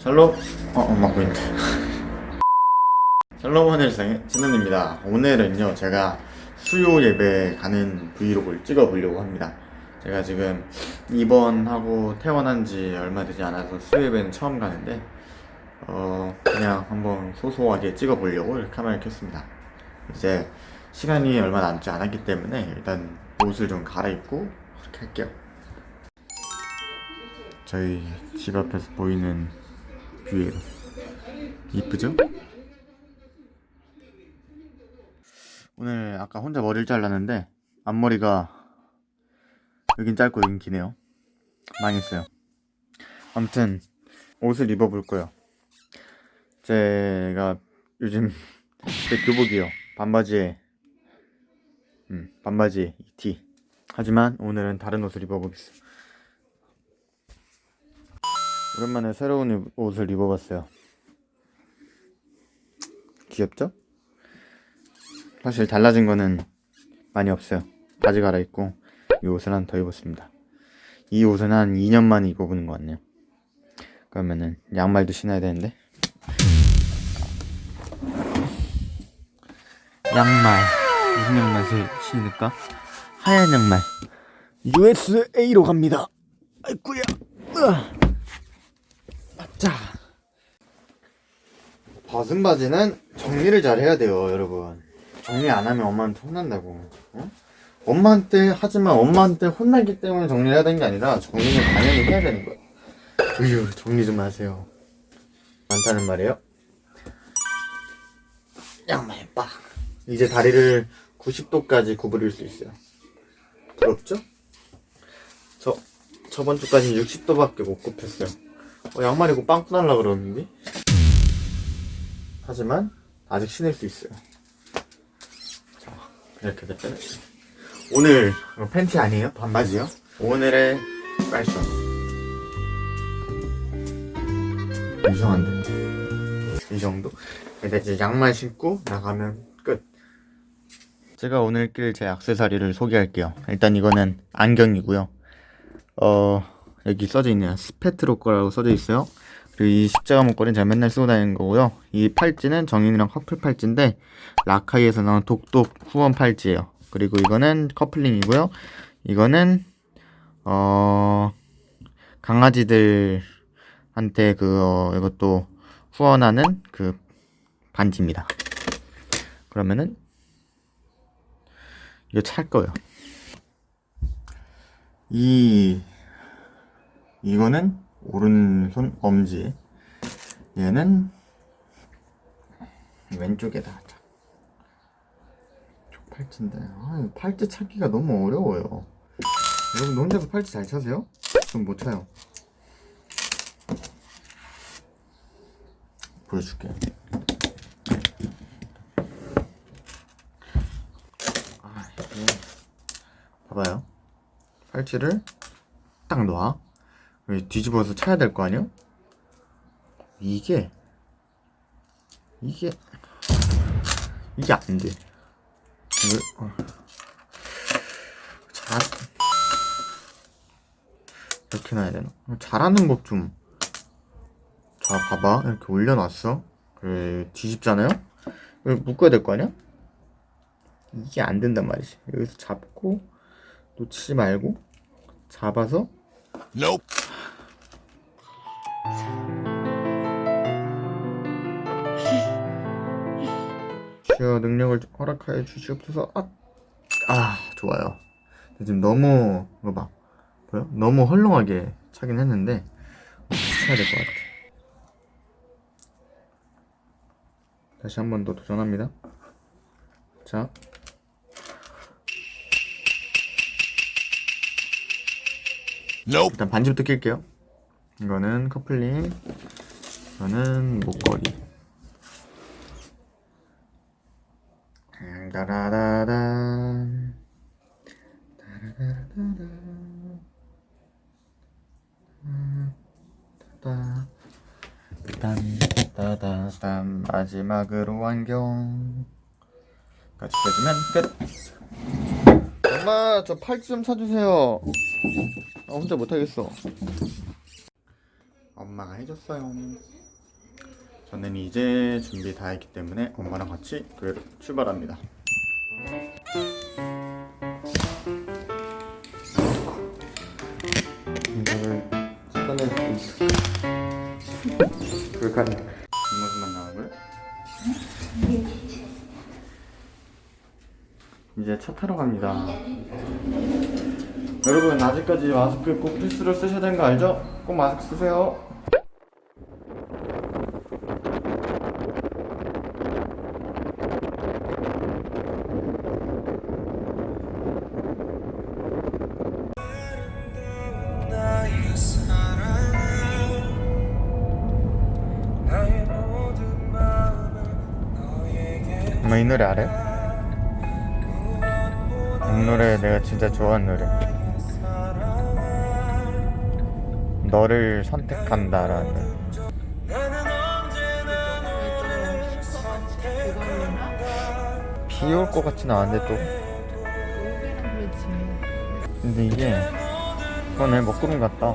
샬롬. 어 엄마 보인다 샬롬 하늘상의 진원입니다. 오늘은요 제가 수요 예배 가는 브이로그를 찍어 보려고 합니다. 제가 지금 입원하고 퇴원한 지 얼마 되지 않아서 수요 예배는 처음 가는데 어 그냥 한번 소소하게 찍어 보려고 이렇게 카메라를 켰습니다. 이제 시간이 얼마 남지 않았기 때문에 일단 옷을 좀 갈아입고 이렇게 할게요. 저희 집 앞에서 보이는 뷰예요 이쁘죠? 오늘 아까 혼자 머리를 잘랐는데 앞머리가 여긴 짧고 여긴 기네요. 망했어요. 아무튼 옷을 입어볼 거예요. 제가 요즘 제 교복이요. 반바지에 음, 반바지에 이티. 하지만 오늘은 다른 옷을 입어보겠어요 오랜만에 새로운 옷을 입어봤어요. 귀엽죠? 사실 달라진 거는 많이 없어요. 바지 갈아입고 이 옷을 한더 입었습니다. 이 옷은 한 2년 만에 입어보는 것 같네요. 그러면은 양말도 신어야 되는데. 양말. 무슨 양말 신을까? 하얀 양말. USA로 갑니다. 아이쿠야. 으아. 자. 벗은 바지는 정리를 잘 해야 돼요 여러분. 정리 안 하면 엄마한테 혼난다고. 어? 엄마한테 하지만 엄마한테 혼나기 때문에 정리를 해야 되는 게 아니라 정리는 당연히 해야 되는 거야. 으유 정리 좀 하세요. 많다는 말이에요? 양말 빡. 이제 다리를 90도까지 구부릴 수 있어요. 부럽죠? 저 저번 주까지 60도밖에 못 굽혔어요 어, 양말 이고 빵꾸 날라 그러는데? 하지만 아직 신을 수 있어요. 자 이렇게 됐잖아요 오늘 이거 팬티 아니에요? 반바지요? 오늘의 패션. 이상한데? 이 정도? 근데 이제 양말 신고 나가면 끝. 제가 오늘 낄제 액세서리를 소개할게요. 일단 이거는 안경이고요. 어 여기 써져 있네요. 스페트로 거라고 써져 있어요. 그리고 이 십자가 목걸이는 제가 맨날 쓰고 다니는 거고요. 이 팔찌는 정인이랑 커플 팔찌인데 라카이에서 나온 독독 후원 팔찌예요. 그리고 이거는 커플링이고요. 이거는 어 강아지들한테 그 어, 이것도 후원하는 그 반지입니다. 그러면은 이거 찰 거예요. 이 이거는 오른손 엄지. 얘는 왼쪽에다 하자. 쪽 팔찌인데. 아, 이 팔찌 찾기가 너무 어려워요. 여러분 혼자서 팔찌 잘 차세요? 좀 못 차요. 보여줄게. 아, 이게 봐봐요. 팔찌를 딱 놔. 뒤집어서 차야 될 거 아니야? 이게 이게 이게 안 돼. 왜? 어. 잘 이렇게 놔야 되나? 잘하는 법 좀. 자, 봐봐. 이렇게 올려놨어. 그래, 뒤집잖아요? 이걸 묶어야 될 거 아니야? 이게 안 된단 말이지. 여기서 잡고 놓치지 말고 잡아서 Nope. 주여 능력을 허락하여 주시옵소서. 아, 아 좋아요. 지금 너무 이거 봐. 보여? 너무 헐렁하게 차긴 했는데 쳐야 될 것 같아? 다시 한 번 더 도전합니다. 자. Nope. 일단 반지부터 낄게요. 이거는 커플링 이거는 목걸이 따다 딴따다딴 마지막으로 안경 같이 껴주면 끝 엄마 저 팔찌 좀 사주세요 아, 혼자 못하겠어 엄마 엄마가 해줬어요. 저는 이제 준비 다 했기 때문에 엄마랑 같이 교회로 출발합니다. 이거를 꺼낼 수 있을까? 불가능. 뒷모습만 나오고요. 이제 차 타러 갑니다. 여러분 아직까지 마스크 꼭 필수로 쓰셔야 되는 거 알죠? 꼭 마스크 쓰세요. 이 노래 알아요? 이 노래 내가 진짜 좋아하는 노래. 너를 선택한다라는. 비 올 것 같진 않은데 또. 근데 이게 그거네 먹구름 같다.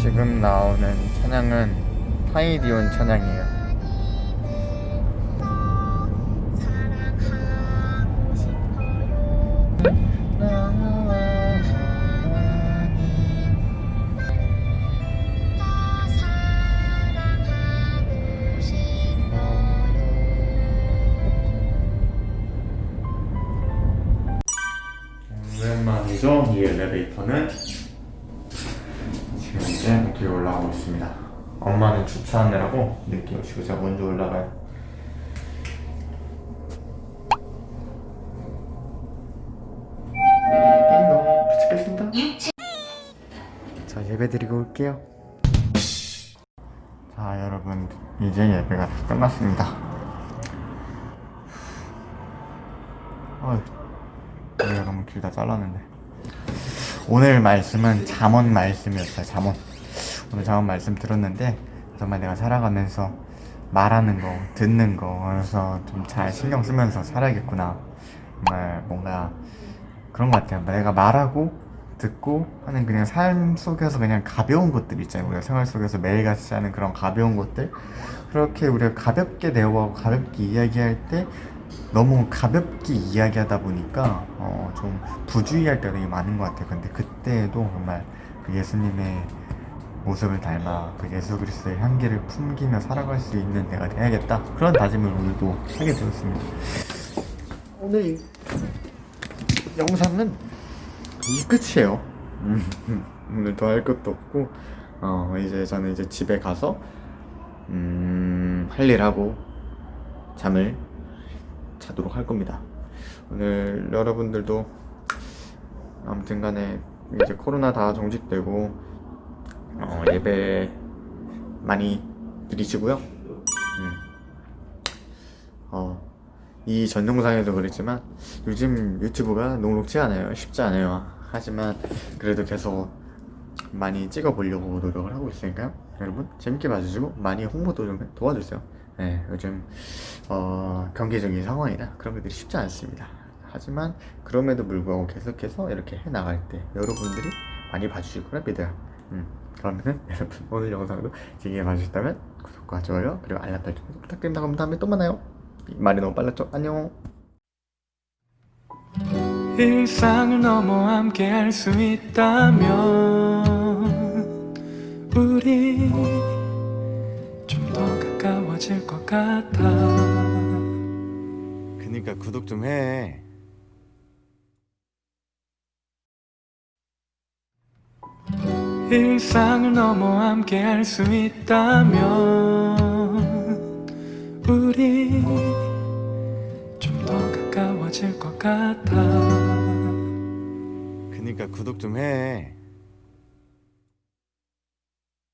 지금 나오는 찬양은 타이디온 찬양이에요. 오랜만이죠 이 엘리베이터는 이제 늦게 올라가고 있습니다. 엄마는 주차하느라고 늦게 오시고 제가 먼저 올라가요. 띵동 도착했습니다. 자 예배 드리고 올게요. 자 여러분 이제 예배가 다 끝났습니다. 어휴 내가 너무 길다 잘랐는데. 오늘 말씀은 잠언 말씀이었어요 잠언 오늘 잠언 말씀 들었는데 정말 내가 살아가면서 말하는 거 듣는 거 그래서 좀 잘 신경 쓰면서 살아야겠구나. 정말 뭔가 그런 것 같아요. 내가 말하고 듣고 하는 그냥 삶 속에서 그냥 가벼운 것들 있잖아요. 우리가 생활 속에서 매일같이 하는 그런 가벼운 것들. 그렇게 우리가 가볍게 대화하고 가볍게 이야기할 때 너무 가볍게 이야기하다 보니까 어, 좀 부주의할 때가 되게 많은 것 같아요. 근데 그때에도 정말 그 예수님의 모습을 닮아 그 예수 그리스도의 향기를 풍기며 살아갈 수 있는 내가 돼야겠다. 그런 다짐을 오늘도 하게 되었습니다. 오늘 영상은 이 끝이에요. 음, 오늘 더 할 것도 없고 어, 이제 저는 이제 집에 가서 음, 할 일 하고 잠을 자도록 할 겁니다. 오늘 여러분들도 아무튼 간에 이제 코로나 다 정직되고 어, 예배 많이 드리시고요. 음. 어, 이 전 영상에도 그랬지만 요즘 유튜브가 녹록지 않아요. 쉽지 않아요. 하지만 그래도 계속 많이 찍어보려고 노력을 하고 있으니까요. 여러분 재밌게 봐주시고 많이 홍보도 좀 도와주세요. 네, 요즘 어, 경제적인 상황이나 그런 것들이 쉽지 않습니다. 하지만 그럼에도 불구하고 계속해서 이렇게 해 나갈 때 여러분들이 많이 봐주실 거라 믿어요. 음, 그러면은 여러분 오늘 영상도 재밌게 봐주셨다면 구독과 좋아요 그리고 알람 설정 부탁드립니다. 그럼 다음에 또 만나요. 말이 너무 빨랐죠? 안녕. 일상을 넘어 함께 할 수 있다면 우리 좀 더 가까워질 것 같아 그니까 구독 좀 해. 일상을 넘어 함께 할 수 있다면 우리 좀 더 가까워질 것 같아 그니까 구독 좀 해.